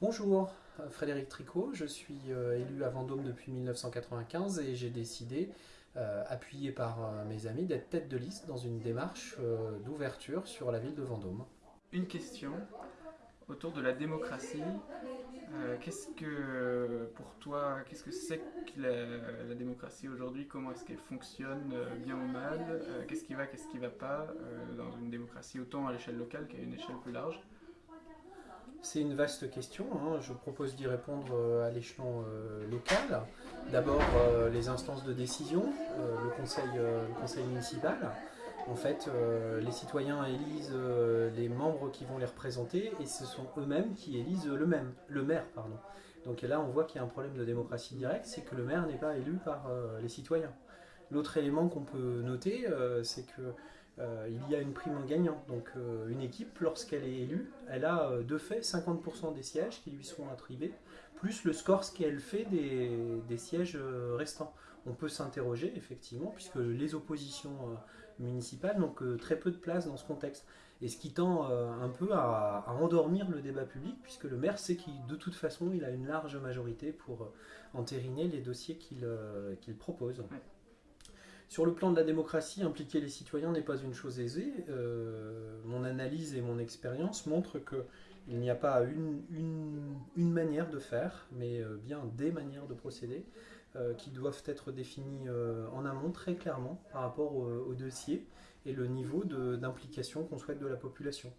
Bonjour, Frédéric Tricot, je suis euh, élu à Vendôme depuis 1995 et j'ai décidé, euh, appuyé par euh, mes amis, d'être tête de liste dans une démarche d'ouverture sur la ville de Vendôme. Une question autour de la démocratie. qu'est-ce que, pour toi, qu'est-ce que c'est que la, démocratie aujourd'hui? Comment est-ce qu'elle fonctionne, bien ou mal? Qu'est-ce qui va, qu'est-ce qui ne va pas dans une démocratie autant à l'échelle locale qu'à une échelle plus large? C'est une vaste question, hein. je propose d'y répondre euh, à l'échelon euh, local. D'abord euh, les instances de décision, le, conseil, le conseil municipal. En fait, les citoyens élisent les membres qui vont les représenter et ce sont eux-mêmes qui élisent le même, le maire. Pardon. Donc là, on voit qu'il y a un problème de démocratie directe, c'est que le maire n'est pas élu par les citoyens. L'autre élément qu'on peut noter, c'est que il y a une prime en gagnant. Donc euh, une équipe, lorsqu'elle est élue, elle a euh, de fait 50% des sièges qui lui seront attribués, plus le score qu'elle fait des, sièges restants. On peut s'interroger effectivement, puisque les oppositions municipales n'ont que très peu de place dans ce contexte. Et ce qui tend un peu à, endormir le débat public, puisque le maire sait qu'il de toute façon il a une large majorité pour entériner les dossiers qu'il propose. Sur le plan de la démocratie, impliquer les citoyens n'est pas une chose aisée. Euh, mon analyse et mon expérience montrent qu'il n'y a pas une, manière de faire, mais euh, bien des manières de procéder euh, qui doivent être définies en amont très clairement par rapport au, dossier et le niveau d'implication qu'on souhaite de la population.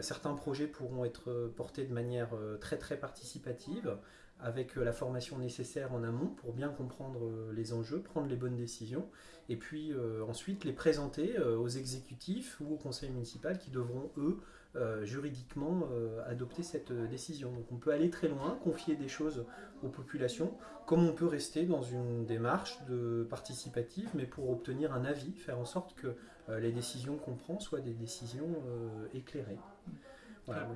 certains projets pourront être portés de manière très très participative, avec la formation nécessaire en amont pour bien comprendre les enjeux, prendre les bonnes décisions, et puis euh, ensuite les présenter euh, aux exécutifs ou au conseil municipal qui devront, eux, euh, juridiquement adopter cette décision. Donc on peut aller très loin, confier des choses aux populations, comme on peut rester dans une démarche participative, mais pour obtenir un avis, faire en sorte que les décisions qu'on prend soient des décisions éclairées.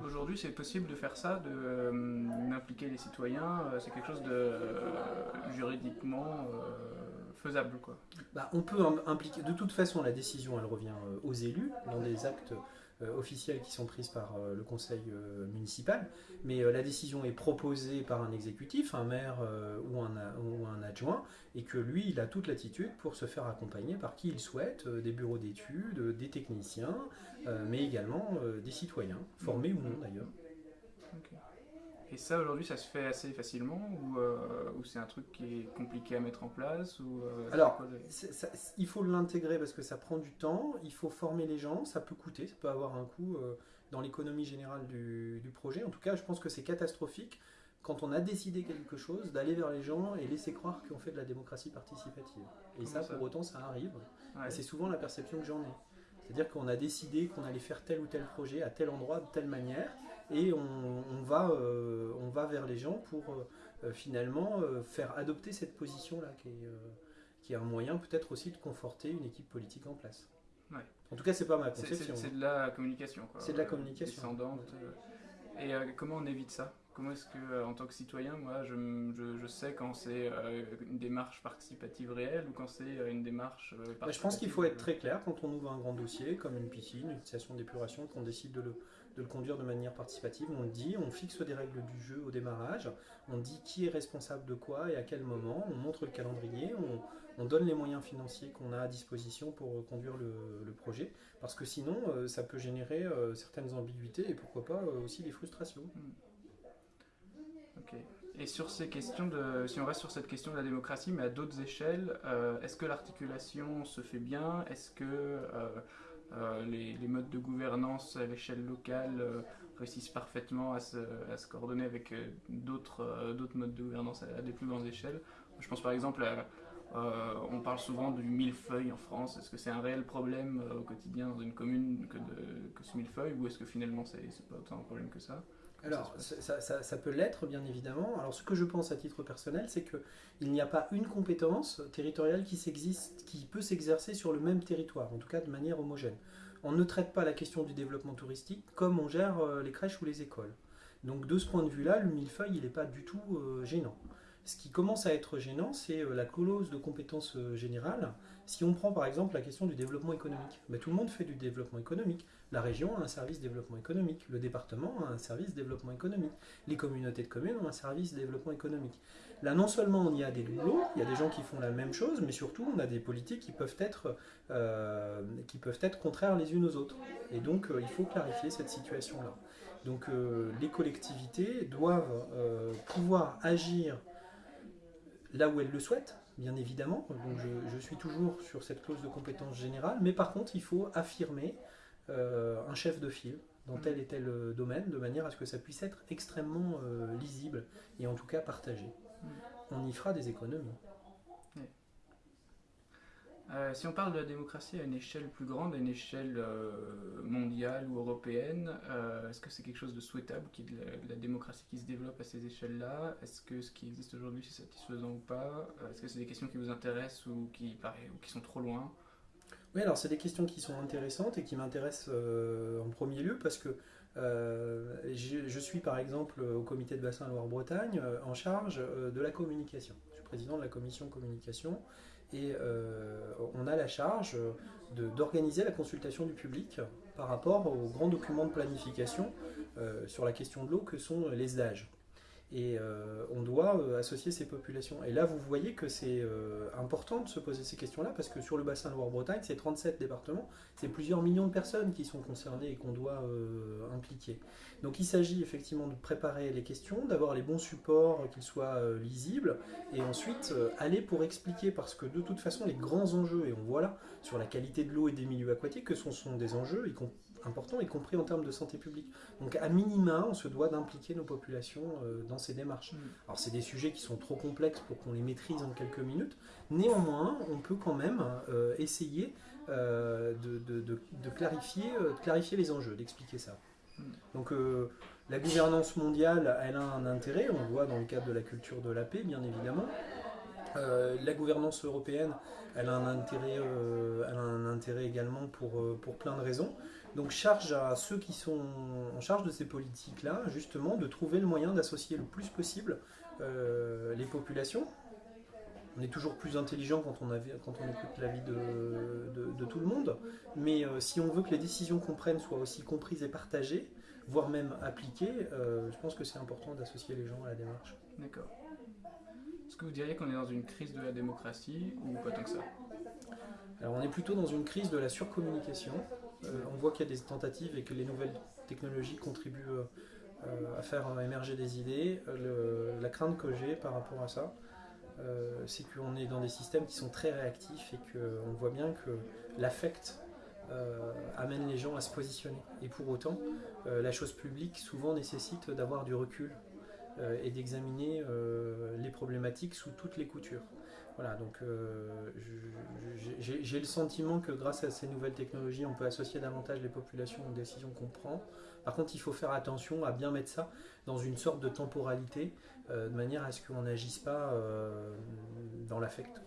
Aujourd'hui, c'est possible de faire ça, d'impliquer les citoyens. c'est quelque chose de juridiquement faisable. Quoi. Bah, on peut impliquer, de toute façon la décision elle revient euh, aux élus dans des actes euh, officiels qui sont prises par euh, le conseil municipal, mais la décision est proposée par un exécutif, un maire ou un, ou, un, adjoint, et que lui il a toute l'attitude pour se faire accompagner par qui il souhaite, des bureaux d'études, des techniciens, mais également des citoyens, formés ou non d'ailleurs. Et ça, aujourd'hui, ça se fait assez facilement ou, euh, c'est un truc qui est compliqué à mettre en place ou, euh, Alors, il faut l'intégrer parce que ça prend du temps, il faut former les gens, ça peut coûter, ça peut avoir un coût euh, dans l'économie générale du, projet. En tout cas, je pense que c'est catastrophique quand on a décidé quelque chose, d'aller vers les gens et laisser croire qu'on fait de la démocratie participative. Et ça, pour autant, ça arrive. C'est souvent la perception que j'en ai. C'est-à-dire qu'on a décidé qu'on allait faire tel ou tel projet à tel endroit, de telle manière, et on, va, euh, on va vers les gens pour euh, finalement euh, faire adopter cette position-là, qui, qui, est un moyen peut-être aussi de conforter une équipe politique en place. En tout cas, c'est pas ma conception. C'est de la communication. C'est de la communication. Descendante. Et comment on évite ça? Comment est-ce que, en tant que citoyen, moi, je, je, sais quand c'est une démarche participative réelle ou quand c'est une démarche bah, Je pense qu'il faut être très clair quand on ouvre un grand dossier, comme une piscine, une station d'épuration, qu'on décide de le, de le conduire de manière participative. On le dit, on fixe des règles du jeu au démarrage, on dit qui est responsable de quoi et à quel moment, on montre le calendrier, on, donne les moyens financiers qu'on a à disposition pour conduire le, projet, parce que sinon euh, ça peut générer euh, certaines ambiguïtés et pourquoi pas euh, aussi des frustrations. Hmm. Et sur ces questions de, si on reste sur cette question de la démocratie, mais à d'autres échelles, est-ce que l'articulation se fait bien? Est-ce que euh, les, modes de gouvernance à l'échelle locale euh, réussissent parfaitement à se, coordonner avec euh, d'autres modes de gouvernance à, des plus grandes échelles? Je pense par exemple on parle souvent du millefeuille en France. Est-ce que c'est un réel problème au quotidien dans une commune que, de, que ce millefeuille ou est-ce que finalement c'est pas autant un problème que ça? Alors, ça, peut l'être, bien évidemment. Alors, ce que je pense à titre personnel, c'est qu'il n'y a pas une compétence territoriale qui, qui peut s'exercer sur le même territoire, en tout cas de manière homogène. On ne traite pas la question du développement touristique comme on gère euh, les crèches ou les écoles. Donc, de ce point de vue-là, le millefeuille, il n'est pas du tout euh, gênant. Ce qui commence à être gênant, c'est la clause de compétence générale. Si on prend par exemple la question du développement économique, ben, tout le monde fait du développement économique. La région a un service développement économique, le département a un service développement économique, les communautés de communes ont un service développement économique. Là, non seulement on y a des doublons, il y a des gens qui font la même chose, mais surtout on a des politiques qui peuvent être, euh, qui peuvent être contraires les unes aux autres. Et donc euh, il faut clarifier cette situation-là. Donc euh, les collectivités doivent pouvoir agir là où elles le souhaitent, bien évidemment. Donc je, je, suis toujours sur cette clause de compétence générale, mais par contre il faut affirmer euh, un chef de file dans tel et tel euh, domaine, de manière à ce que ça puisse être extrêmement euh, lisible et en tout cas partagé. Mm. On y fera des économies. Si on parle de la démocratie à une échelle plus grande, à une échelle mondiale ou européenne, est-ce que c'est quelque chose de souhaitable, la, démocratie qui se développe à ces échelles-là? Est-ce que ce qui existe aujourd'hui c'est satisfaisant ou pas? Est-ce que c'est des questions qui vous intéressent ou qui, sont trop loin? Oui, alors c'est des questions qui sont intéressantes et qui m'intéressent euh, en premier lieu parce que euh, je, suis par exemple au comité de bassin Loire-Bretagne euh, en charge de la communication. Je suis président de la commission communication et on a la charge d'organiser la consultation du public par rapport aux grands documents de planification sur la question de l'eau que sont les âges et euh, on doit euh, associer ces populations. Et là, vous voyez que c'est euh, important de se poser ces questions-là, parce que sur le bassin Loire-Bretagne, c'est 37 départements, c'est plusieurs millions de personnes qui sont concernées et qu'on doit impliquer. Donc il s'agit effectivement de préparer les questions, d'avoir les bons supports, qu'ils soient lisibles, et ensuite aller pour expliquer, parce que de toute façon, les grands enjeux, et on voit là, sur la qualité de l'eau et des milieux aquatiques, que ce sont des enjeux, y compris important, y compris en termes de santé publique. Donc à minima, on se doit d'impliquer nos populations euh, dans ces démarches. Mm. Alors c'est des sujets qui sont trop complexes pour qu'on les maîtrise en quelques minutes. Néanmoins, on peut quand même euh, essayer euh, de, clarifier, clarifier les enjeux, d'expliquer ça. Mm. Donc la gouvernance mondiale, elle a un intérêt, on le voit dans le cadre de la culture de la paix, bien évidemment. la gouvernance européenne, elle a un intérêt, elle a un intérêt également pour, pour plein de raisons. Donc charge à ceux qui sont en charge de ces politiques-là, justement, de trouver le moyen d'associer le plus possible euh, les populations. On est toujours plus intelligent quand on, quand on écoute l'avis de, de, tout le monde, mais euh, si on veut que les décisions qu'on prenne soient aussi comprises et partagées, voire même appliquées, euh, je pense que c'est important d'associer les gens à la démarche. D'accord. Est-ce que vous diriez qu'on est dans une crise de la démocratie ou pas tant que ça? Alors on est plutôt dans une crise de la surcommunication. Euh, on voit qu'il y a des tentatives et que les nouvelles technologies contribuent euh, à faire émerger des idées. la crainte que j'ai par rapport à ça, euh, c'est qu'on est dans des systèmes qui sont très réactifs et qu'on voit bien que l'affect amène les gens à se positionner. Et pour autant, la chose publique souvent nécessite d'avoir du recul et d'examiner les problématiques sous toutes les coutures. Voilà, donc euh, j'ai le sentiment que grâce à ces nouvelles technologies, on peut associer davantage les populations aux décisions qu'on prend. Par contre, il faut faire attention à bien mettre ça dans une sorte de temporalité, euh, de manière à ce qu'on n'agisse pas euh, dans l'affect.